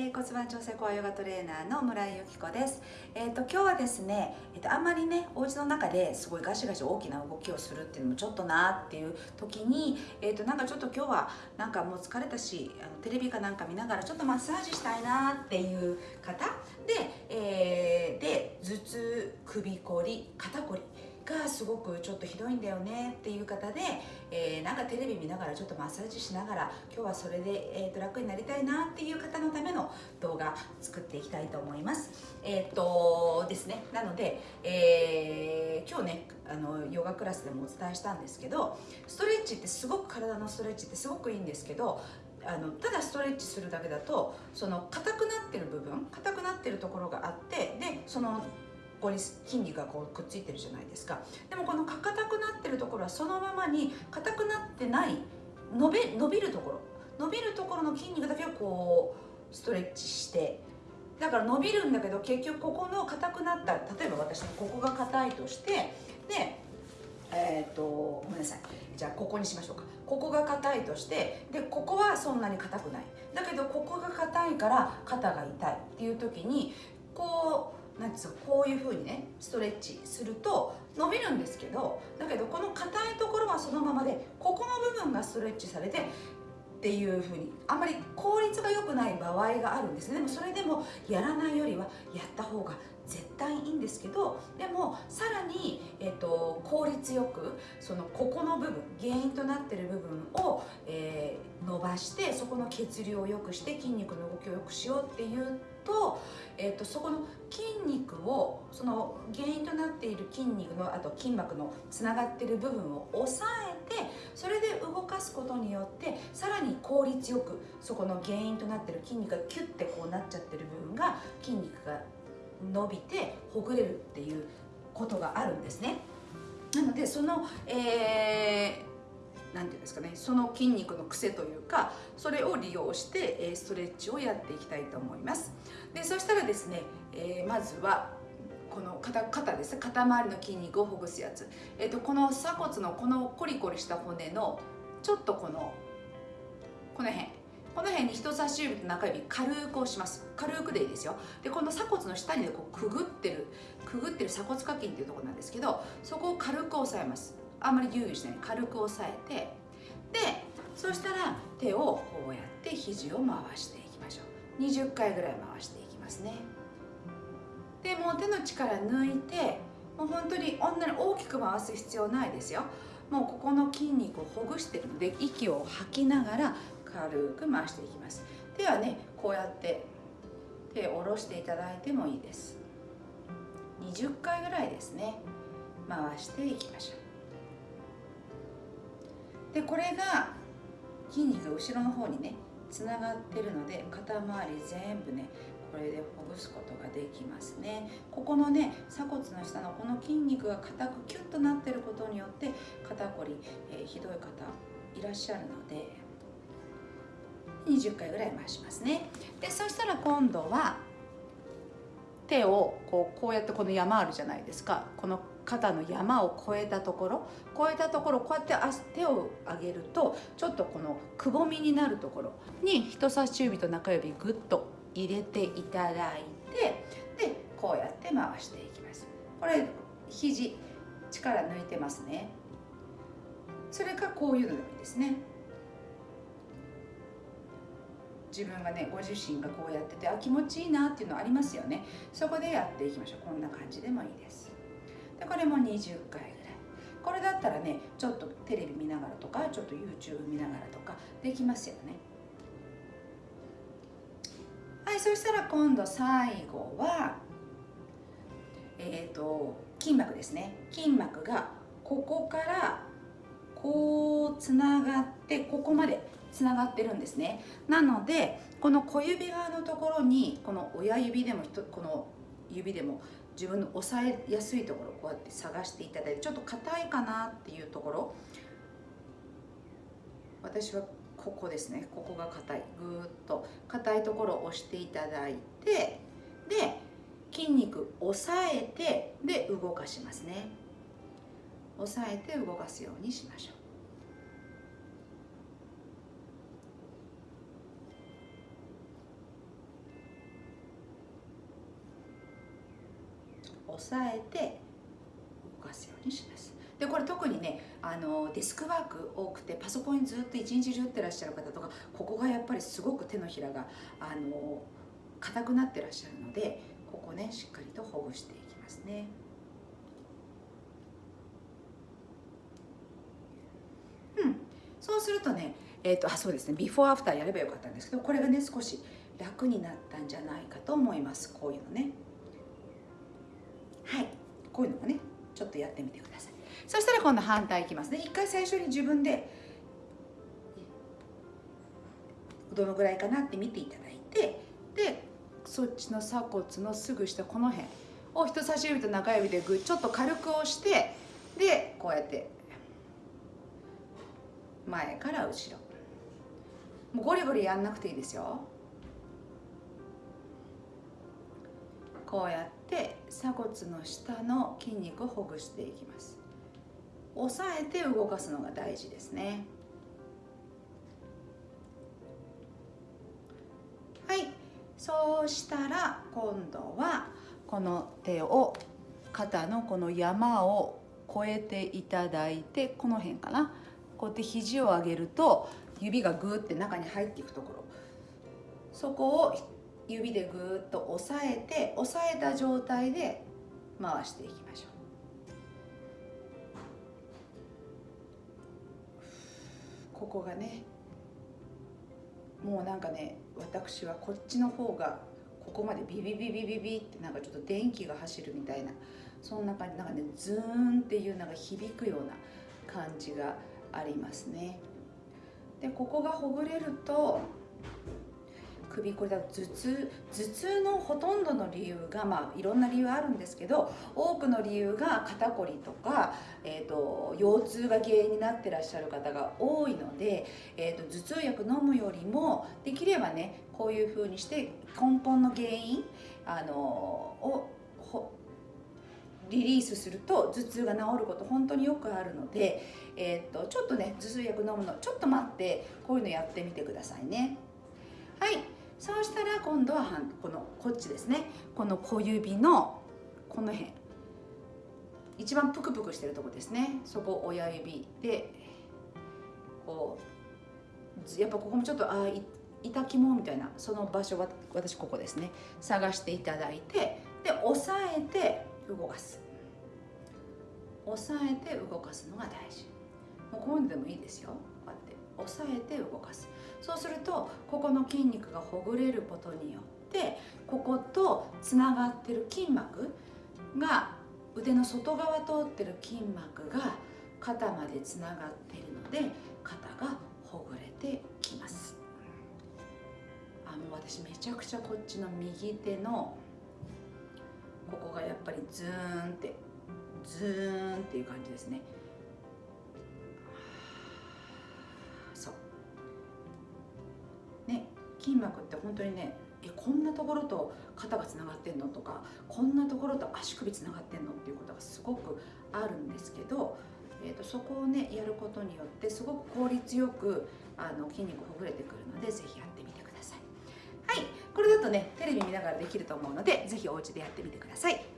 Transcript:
えー、骨盤調整コアヨガトレーナーの村井由紀子です。えっ、ー、と今日はですね、えっ、ー、とあんまりねお家の中ですごいガシガシ大きな動きをするっていうのもちょっとなっていう時に、えっ、となんかちょっと今日はなんかもう疲れたし、あのテレビかなんか見ながらちょっとマッサージしたいなっていう方で、えで頭痛、首こり、肩こり。がすごくちょっとひどいんだよねっていう方で、えー、なんかテレビ見ながらちょっとマッサージしながら今日はそれで、えー、と楽になりたいなっていう方のための動画作っていきたいと思います。えっ、とですねなので、えー、今日ねあのヨガクラスでもお伝えしたんですけどストレッチってすごく体のストレッチってすごくいいんですけどあのただストレッチするだけだとその硬くなってる部分硬くなってるところがあってでそのここに筋肉がこうくっついてるじゃないですか。でもこの硬くなってるところはそのままに硬くなってない伸び伸びるところ。伸びるところの筋肉だけをこうストレッチして。だから伸びるんだけど結局ここの硬くなった例えば私のここが硬いとしてでえっ、ー、とごめんなさい。じゃあここにしましょうか。ここが硬いとしてでここはそんなに硬くない。だけどここが硬いから肩が痛いっていう時にこうなんですかこういうふうにねストレッチすると伸びるんですけどだけどこの硬いところはそのままでここの部分がストレッチされてっていうふうにあんまり効率が良くない場合があるんですね。でもそれでもやらないよりはやった方が絶対いいんですけどでもさらに、えーと、効率よくそのここの部分原因となってる部分を、えー、伸ばしてそこの血流を良くして筋肉の動きを良くしようっていうと,、えーと、そこの筋肉をその原因となっている筋肉のあと筋膜のつながってる部分を抑えてそれで動かすことによってさらに効率よくそこの原因となってる筋肉がキュッてこうなっちゃってる部分が筋肉が伸びてほぐれるっていうことがあるんですね。なのでその、えー、ていうんですかね。その筋肉の癖というかそれを利用してストレッチをやっていきたいと思います。でそしたらですね、えー、まずはこの肩肩です。肩周りの筋肉をほぐすやつ、えーと、この鎖骨のこのコリコリした骨のちょっとこのこの辺。この辺に人差し指と中指軽く押します。軽くでいいですよ。でこの鎖骨の下にこうくぐってるくぐってる鎖骨下筋っていうところなんですけどそこを軽く押さえます。あんまりギューギューしない。軽く押さえてでそしたら手をこうやって肘を回していきましょう。20回ぐらい回していきますね。でもう手の力抜いてもう本当に女に大きく回す必要ないですよ。もうここの筋肉をほぐしてるので息を吐きながら軽く回していきます。手はねこうやって手を下ろしていただいてもいいです。20回ぐらいですね。回していきましょう。でこれが筋肉が後ろの方にねつながってるので肩周り全部ねこれでほぐすことができますね。ここのね鎖骨の下のこの筋肉が硬くキュッとなってることによって肩こり、えー、ひどい方いらっしゃるので20回ぐらい回しますね。でそしたら今度は手をこうこうやってこの山あるじゃないですか。この肩の山を越えたところ。越えたところこうやって手を上げるとちょっとこのくぼみになるところ。に人差し指と中指ぐっと入れていただいてでこうやって回していきます。これ肘力抜いてますね。それかこういうのでもいいですね。自分がねご自身がこうやっててあ気持ちいいなっていうのありますよね。そこでやっていきましょう。こんな感じでもいいです。でこれも20回ぐらい。これだったらねちょっとテレビ見ながらとかちょっと YouTube 見ながらとかできますよね。はいそしたら今度最後はえっ、ー、と筋膜ですね。筋膜がここからこうつながってここまでつながってるんですね。なのでこの小指側のところにこの親指でもこの指でも自分の押さえやすいところこうやって探していただいてちょっと硬いかなっていうところ。私はここですね。ここが硬い。ぐーっと硬いところを押していただいてで筋肉押さえてで動かしますね。押さえて動かすようにしましょう。押さえて動かすようにします。でこれ特にねあのデスクワーク多くてパソコンにずっと一日中打ってらっしゃる方とかここがやっぱりすごく手のひらがあの硬くなってらっしゃるのでここねしっかりとほぐしていきますね。うん。そうするとねえーと、あそうですね。ビフォーアフターやればよかったんですけどこれがね少し楽になったんじゃないかと思います。こういうのね。こういうのもねちょっとやってみてください。そしたら今度反対いきますね。一回最初に自分でどのぐらいかなって見ていただいてでそっちの鎖骨のすぐ下この辺を人差し指と中指でグッちょっと軽く押してでこうやって前から後ろ。もうゴリゴリやんなくていいですよ。こうやって鎖骨の下の筋肉をほぐしていきます。押さえて動かすのが大事ですね。はい。そうしたら今度はこの手を肩のこの山を越えていただいてこの辺かな。こうやって肘を上げると指がグーって中に入っていくところ。そこを指でグーッと押さえて押さえた状態で回していきましょう。ここがねもうなんかね私はこっちの方がここまでビビビビビビってなんかちょっと電気が走るみたいなそんな感じなんかねズーンっていうのが響くような感じがありますね。でここがほぐれると首これだと頭痛頭痛のほとんどの理由がまあいろんな理由あるんですけど多くの理由が肩こりとか、えーと、腰痛が原因になってらっしゃる方が多いので、えーと、頭痛薬飲むよりもできればねこういうふうにして根本の原因あのをリリースすると頭痛が治ること本当によくあるので、えーと、ちょっとね頭痛薬飲むのちょっと待ってこういうのやってみてくださいね。そうしたら今度はこのこっちですね。この小指のこの辺。一番プクプクしてるとこですね。そこ親指でこうやっぱここもちょっとあ痛肝みたいなその場所は私ここですね。探していただいてで押さえて動かす。押さえて動かすのが大事。もうこういうのでもいいですよ。押さえて動かす。そうするとここの筋肉がほぐれることによってこことつながってる筋膜が腕の外側通ってる筋膜が肩までつながっているので肩がほぐれてきます。あもう私めちゃくちゃこっちの右手のここがやっぱりズーンってズーンっていう感じですね。筋膜って本当にねえこんなところと肩がつながってんのとかこんなところと足首つながってんのっていうことがすごくあるんですけど、えーと、そこをねやることによってすごく効率よくあの筋肉ほぐれてくるので是非やってみてください。はいこれだとねテレビ見ながらできると思うので是非お家でやってみてください。